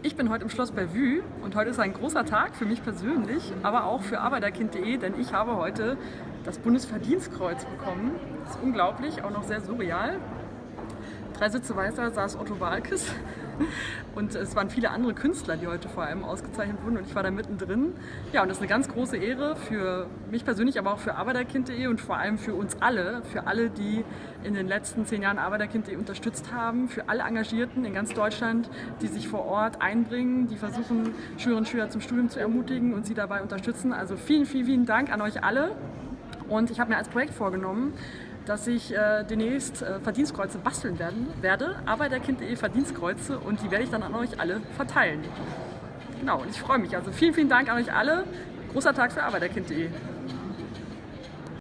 Ich bin heute im Schloss Bellevue und heute ist ein großer Tag für mich persönlich, aber auch für Arbeiterkind.de, denn ich habe heute das Bundesverdienstkreuz bekommen. Das ist unglaublich, auch noch sehr surreal. Drei Sitze weiter saß Otto Walkes und es waren viele andere Künstler, die heute vor allem ausgezeichnet wurden und ich war da mittendrin. Ja, und das ist eine ganz große Ehre für mich persönlich, aber auch für Arbeiterkind.de und vor allem für uns alle, für alle, die in den letzten zehn Jahren Arbeiterkind.de unterstützt haben, für alle Engagierten in ganz Deutschland, die sich vor Ort einbringen, die versuchen, Schülerinnen und Schüler zum Studium zu ermutigen und sie dabei unterstützen. Also vielen, vielen, vielen Dank an euch alle. Und ich habe mir als Projekt vorgenommen, dass ich äh, demnächst äh, Verdienstkreuze basteln werden, werde, Arbeiterkind.de Verdienstkreuze und die werde ich dann an euch alle verteilen. Genau, und ich freue mich. Also vielen, vielen Dank an euch alle. Großer Tag für Arbeiterkind.de.